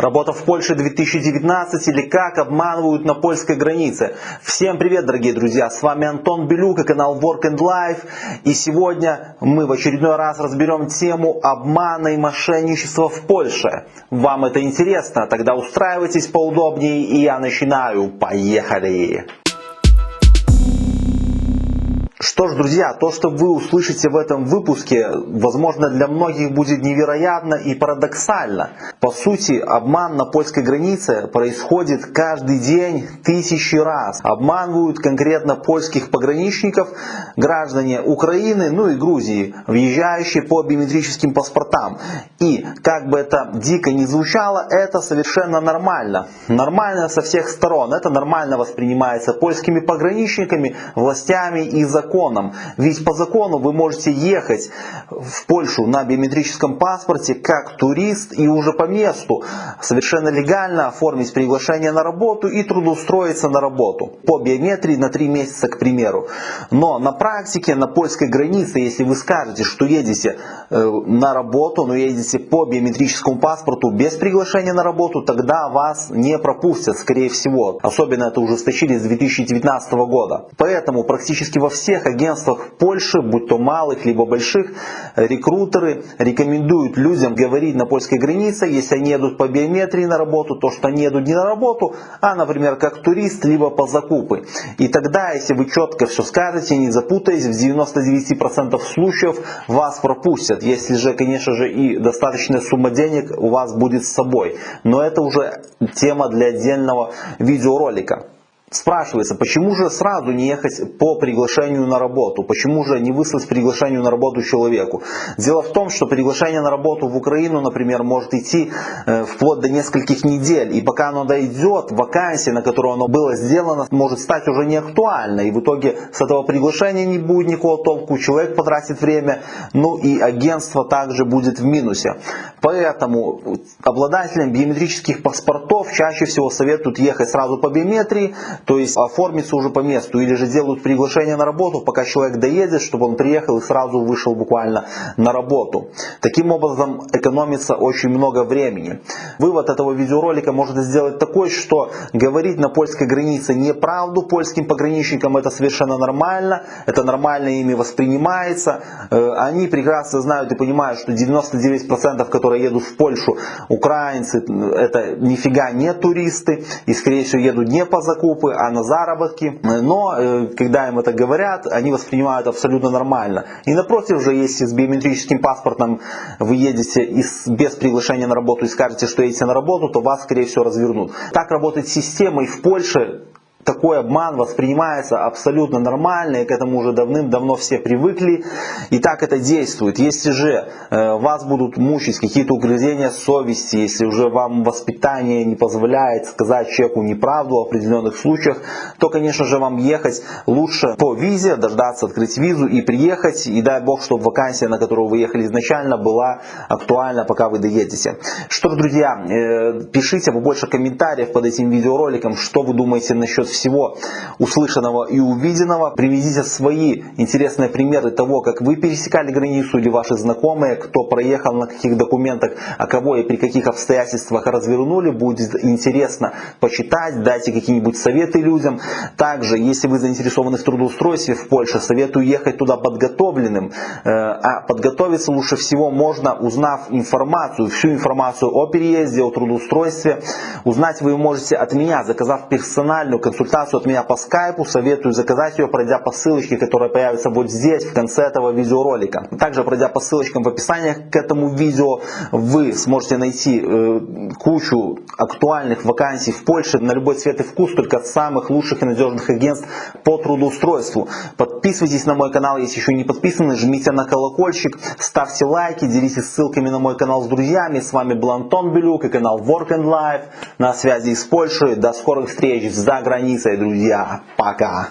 Работа в Польше 2019 или как обманывают на польской границе. Всем привет, дорогие друзья! С вами Антон Белюк и канал Work and Life. И сегодня мы в очередной раз разберем тему обмана и мошенничества в Польше. Вам это интересно? Тогда устраивайтесь поудобнее и я начинаю. Поехали! Что ж, друзья, то, что вы услышите в этом выпуске, возможно, для многих будет невероятно и парадоксально. По сути, обман на польской границе происходит каждый день тысячи раз. Обманывают конкретно польских пограничников граждане Украины, ну и Грузии, въезжающие по биометрическим паспортам. И, как бы это дико не звучало, это совершенно нормально. Нормально со всех сторон. Это нормально воспринимается польскими пограничниками, властями и законами законом. Ведь по закону вы можете ехать в Польшу на биометрическом паспорте как турист и уже по месту совершенно легально оформить приглашение на работу и трудоустроиться на работу. По биометрии на 3 месяца, к примеру. Но на практике, на польской границе, если вы скажете, что едете э, на работу, но едете по биометрическому паспорту без приглашения на работу, тогда вас не пропустят, скорее всего. Особенно это ужесточили с 2019 года. Поэтому практически во всех всех агентствах Польши, будь то малых либо больших, рекрутеры рекомендуют людям говорить на польской границе, если они едут по биометрии на работу, то что они едут не на работу, а, например, как турист, либо по закупы. И тогда, если вы четко все скажете, не запутаясь, в 99% случаев вас пропустят. Если же, конечно же, и достаточная сумма денег у вас будет с собой. Но это уже тема для отдельного видеоролика. Спрашивается, почему же сразу не ехать по приглашению на работу? Почему же не выслать приглашению на работу человеку? Дело в том, что приглашение на работу в Украину, например, может идти э, вплоть до нескольких недель. И пока оно дойдет, вакансия, на которую оно было сделано, может стать уже не актуальной. И в итоге с этого приглашения не будет никакого толку, человек потратит время, ну и агентство также будет в минусе. Поэтому обладателям биометрических паспортов чаще всего советуют ехать сразу по биометрии, то есть оформиться уже по месту или же делают приглашение на работу, пока человек доедет, чтобы он приехал и сразу вышел буквально на работу. Таким образом экономится очень много времени. Вывод этого видеоролика можно сделать такой, что говорить на польской границе неправду польским пограничникам это совершенно нормально, это нормально ими воспринимается. Э, они прекрасно знают и понимают, что 99% которые едут в Польшу, украинцы, это нифига не туристы и скорее всего едут не по закупу, группы, а на заработки. Но э, когда им это говорят, они воспринимают абсолютно нормально. И напротив же, если с биометрическим паспортом вы едете без приглашения на работу и скажете, что едете на работу, то вас, скорее всего, развернут. Так работает система и в Польше такой обман воспринимается абсолютно нормально, и к этому уже давным-давно все привыкли, и так это действует. Если же э, вас будут мучить какие-то угрызения совести, если уже вам воспитание не позволяет сказать человеку неправду в определенных случаях, то, конечно же, вам ехать лучше по визе, дождаться открыть визу и приехать, и дай бог, чтобы вакансия, на которую вы ехали изначально, была актуальна, пока вы доедете. Что ж, друзья, э, пишите побольше комментариев под этим видеороликом, что вы думаете насчет всего услышанного и увиденного. Приведите свои интересные примеры того, как вы пересекали границу или ваши знакомые, кто проехал на каких документах, а кого и при каких обстоятельствах развернули. Будет интересно почитать, дайте какие-нибудь советы людям. Также, если вы заинтересованы в трудоустройстве в Польше, советую ехать туда подготовленным. Э, а подготовиться лучше всего можно, узнав информацию, всю информацию о переезде, о трудоустройстве. Узнать вы можете от меня, заказав персональную консультацию консультацию от меня по скайпу, советую заказать ее, пройдя по ссылочке, которая появится вот здесь, в конце этого видеоролика. Также пройдя по ссылочкам в описании к этому видео, вы сможете найти э, кучу актуальных вакансий в Польше на любой цвет и вкус, только от самых лучших и надежных агентств по трудоустройству. Подписывайтесь на мой канал, если еще не подписаны, жмите на колокольчик, ставьте лайки, делитесь ссылками на мой канал с друзьями. С вами был Антон Белюк и канал Work and Life на связи из Польши. До скорых встреч за границей границей, друзья. Пока.